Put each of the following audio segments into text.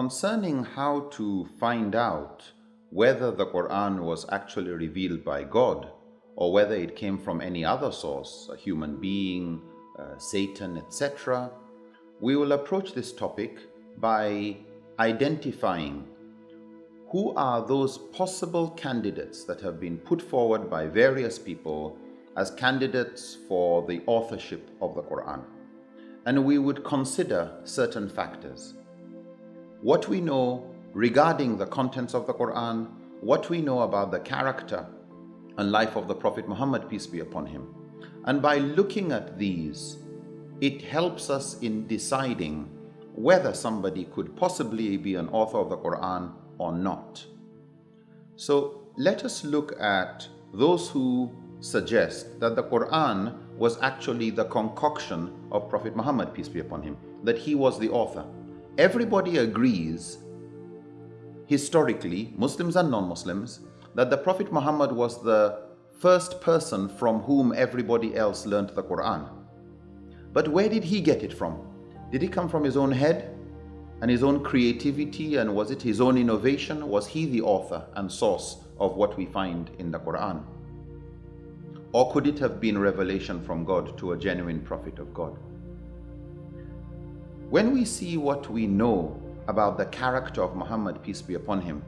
Concerning how to find out whether the Quran was actually revealed by God or whether it came from any other source, a human being, uh, Satan, etc., we will approach this topic by identifying who are those possible candidates that have been put forward by various people as candidates for the authorship of the Quran. And we would consider certain factors. What we know regarding the contents of the Quran, what we know about the character and life of the Prophet Muhammad, peace be upon him. And by looking at these, it helps us in deciding whether somebody could possibly be an author of the Quran or not. So let us look at those who suggest that the Quran was actually the concoction of Prophet Muhammad, peace be upon him, that he was the author. Everybody agrees, historically, Muslims and non-Muslims, that the Prophet Muhammad was the first person from whom everybody else learned the Quran. But where did he get it from? Did it come from his own head? and his own creativity and was it his own innovation? Was he the author and source of what we find in the Quran? Or could it have been revelation from God to a genuine prophet of God? When we see what we know about the character of Muhammad, peace be upon him,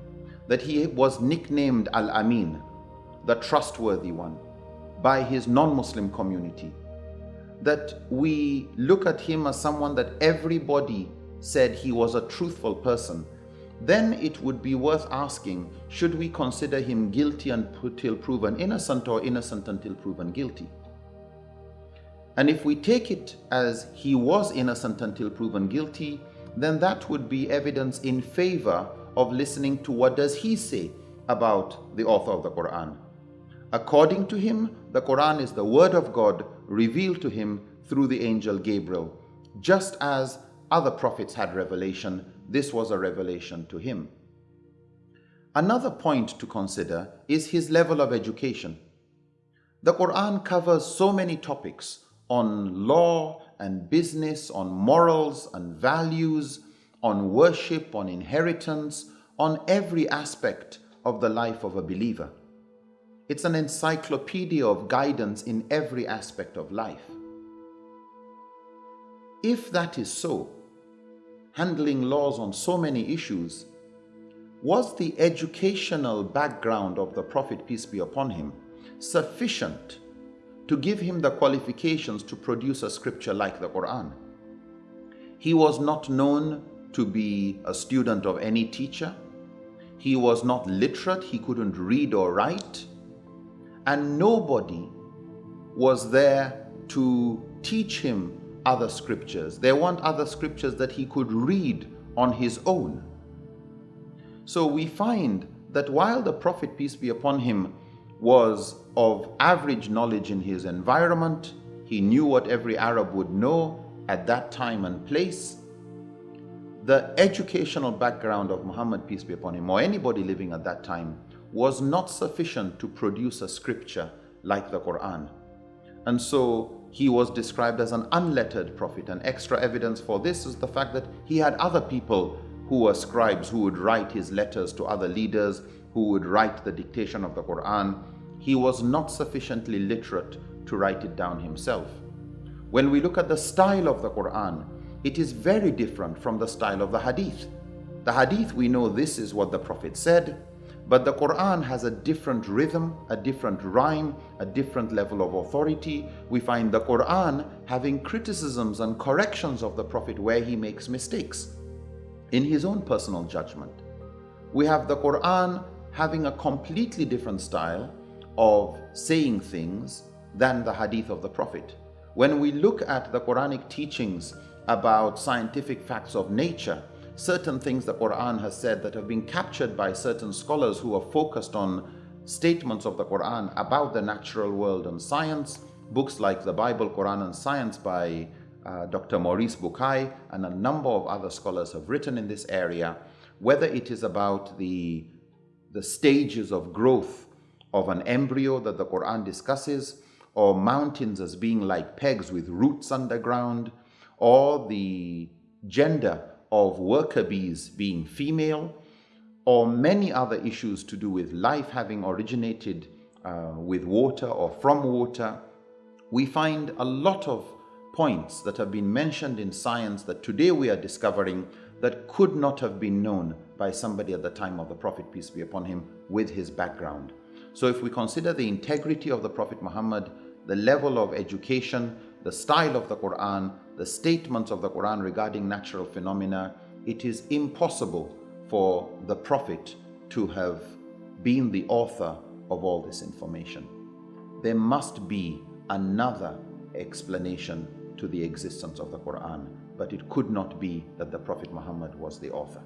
that he was nicknamed Al-Amin, the trustworthy one, by his non-Muslim community, that we look at him as someone that everybody said he was a truthful person, then it would be worth asking, should we consider him guilty until proven innocent or innocent until proven guilty? And if we take it as he was innocent until proven guilty, then that would be evidence in favor of listening to what does he say about the author of the Quran. According to him, the Quran is the word of God revealed to him through the angel Gabriel, just as other prophets had revelation. This was a revelation to him. Another point to consider is his level of education. The Quran covers so many topics on law and business, on morals and values, on worship, on inheritance, on every aspect of the life of a believer. It's an encyclopedia of guidance in every aspect of life. If that is so, handling laws on so many issues, was the educational background of the Prophet, peace be upon him, sufficient to give him the qualifications to produce a scripture like the Quran? He was not known to be a student of any teacher. He was not literate. He couldn't read or write. And nobody was there to teach him other scriptures. There weren't other scriptures that he could read on his own. So we find that while the Prophet, peace be upon him, was of average knowledge in his environment, he knew what every Arab would know at that time and place, the educational background of Muhammad, peace be upon him, or anybody living at that time, was not sufficient to produce a scripture like the Quran. And so he was described as an unlettered prophet. And extra evidence for this is the fact that he had other people who were scribes who would write his letters to other leaders, who would write the dictation of the Quran. He was not sufficiently literate to write it down himself. When we look at the style of the Quran, it is very different from the style of the Hadith. The Hadith, we know this is what the Prophet said, but the Quran has a different rhythm, a different rhyme, a different level of authority. We find the Quran having criticisms and corrections of the Prophet where he makes mistakes in his own personal judgment. We have the Quran having a completely different style of saying things than the hadith of the Prophet. When we look at the Quranic teachings about scientific facts of nature, certain things the Quran has said that have been captured by certain scholars who are focused on statements of the Quran about the natural world and science. Books like the Bible, Quran and Science by uh, Dr. Maurice Bucaille and a number of other scholars have written in this area, whether it is about the, the stages of growth of an embryo that the Quran discusses, or mountains as being like pegs with roots underground, or the gender of worker bees being female, or many other issues to do with life having originated uh, with water or from water, we find a lot of points that have been mentioned in science that today we are discovering that could not have been known by somebody at the time of the Prophet, peace be upon him, with his background. So if we consider the integrity of the Prophet Muhammad, the level of education, the style of the Quran, the statements of the Quran regarding natural phenomena, it is impossible for the Prophet to have been the author of all this information. There must be another explanation to the existence of the Quran, but it could not be that the Prophet Muhammad was the author.